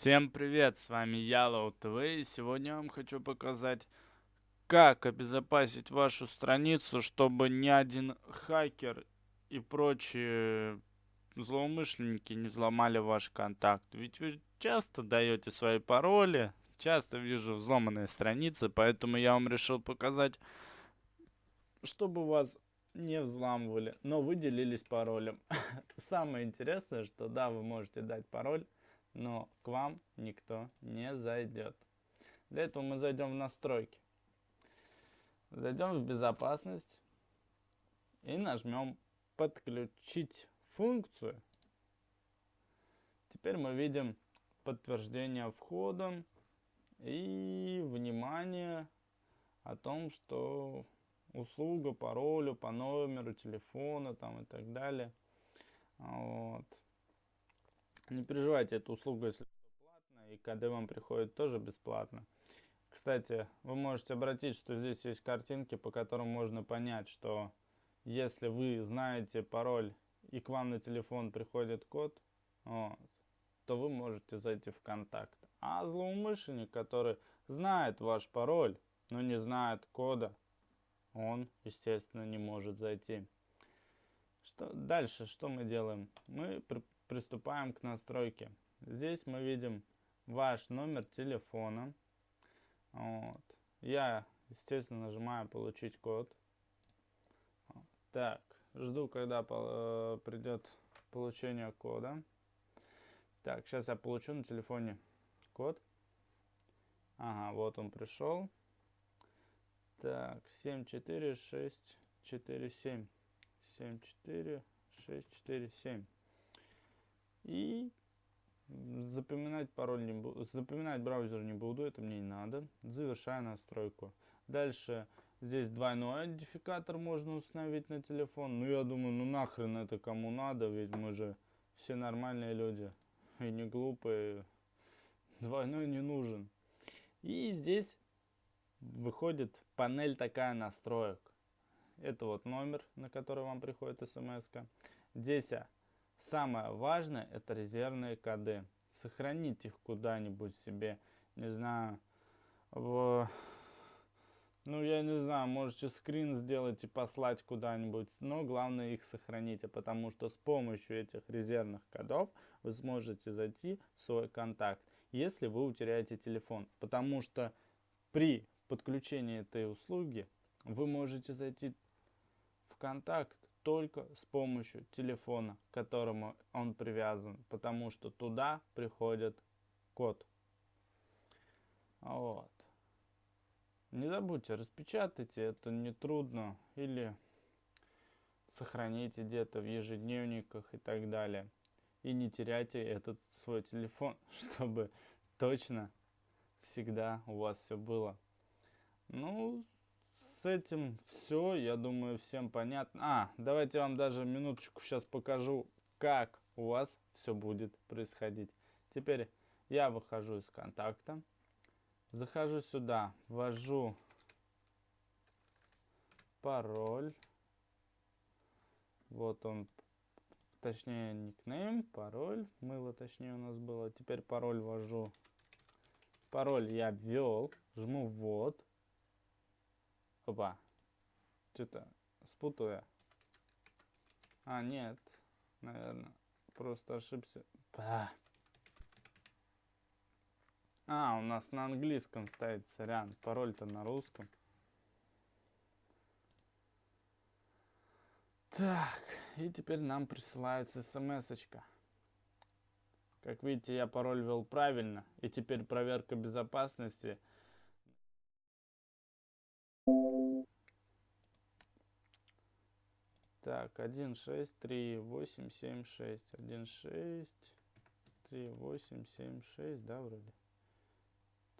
Всем привет, с вами Yellow TV и сегодня я вам хочу показать, как обезопасить вашу страницу, чтобы ни один хакер и прочие злоумышленники не взломали ваш контакт. Ведь вы часто даете свои пароли, часто вижу взломанные страницы, поэтому я вам решил показать, чтобы вас не взламывали, но вы делились паролем. Самое интересное, что да, вы можете дать пароль, но к вам никто не зайдет. Для этого мы зайдем в настройки. Зайдем в безопасность и нажмем подключить функцию. Теперь мы видим подтверждение входа и внимание о том, что услуга, паролю по номеру телефона там и так далее. Вот. Не переживайте, эта услуга, если платная, и КД вам приходит тоже бесплатно. Кстати, вы можете обратить, что здесь есть картинки, по которым можно понять, что если вы знаете пароль и к вам на телефон приходит код, вот, то вы можете зайти в контакт. А злоумышленник, который знает ваш пароль, но не знает кода, он, естественно, не может зайти. Что, дальше что мы делаем? Мы приступаем к настройке. Здесь мы видим ваш номер телефона. Вот. Я, естественно, нажимаю «Получить код». Так, жду, когда э, придет получение кода. Так, сейчас я получу на телефоне код. Ага, вот он пришел. Так, 7, 4, 6, 4, 7. 7, 4, 6, 4, 7. И запоминать пароль не буду, запоминать браузер не буду, это мне не надо. Завершаю настройку. Дальше здесь двойной идентификатор можно установить на телефон. Ну я думаю, ну нахрен это кому надо, ведь мы же все нормальные люди и не глупые. Двойной не нужен. И здесь выходит панель такая настроек. Это вот номер, на который вам приходит смс. -ка. Здесь самое важное это резервные коды. Сохраните их куда-нибудь себе, не знаю, в... Ну, я не знаю, можете скрин сделать и послать куда-нибудь, но главное их сохраните, потому что с помощью этих резервных кодов вы сможете зайти в свой контакт, если вы утеряете телефон. Потому что при подключении этой услуги вы можете зайти в контакт только с помощью телефона, к которому он привязан, потому что туда приходит код. Вот. Не забудьте, распечатайте, это не трудно, или сохраните где-то в ежедневниках и так далее. И не теряйте этот свой телефон, чтобы точно всегда у вас все было. Ну, с этим все, я думаю, всем понятно. А, давайте я вам даже минуточку сейчас покажу, как у вас все будет происходить. Теперь я выхожу из контакта, захожу сюда, ввожу пароль. Вот он, точнее никнейм, пароль, мыло точнее у нас было. Теперь пароль ввожу. Пароль я ввел, жму ввод. Опа. Что-то спутал я. А, нет. Наверное. Просто ошибся. Ба. А, у нас на английском стоит, сорян. Пароль-то на русском. Так, и теперь нам присылается смс-очка. Как видите, я пароль ввел правильно. И теперь проверка безопасности – Так, 1, 6, 3, 8, 7, 6. 1, 6, 3, 8, 7, 6, да, вроде?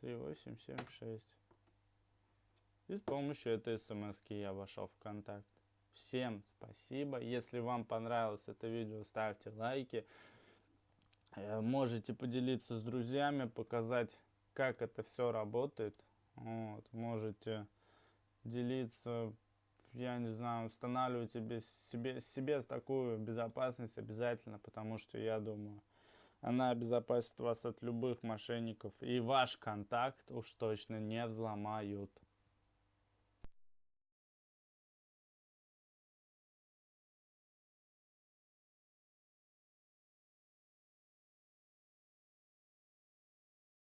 3, 8, 7, 6. И с помощью этой смс я вошел в контакт. Всем спасибо. Если вам понравилось это видео, ставьте лайки. Э, можете поделиться с друзьями, показать, как это все работает. Вот. Можете делиться я не знаю, устанавливать себе, себе, себе такую безопасность обязательно, потому что я думаю, Она обезопасит вас от любых мошенников. И ваш контакт уж точно не взломают.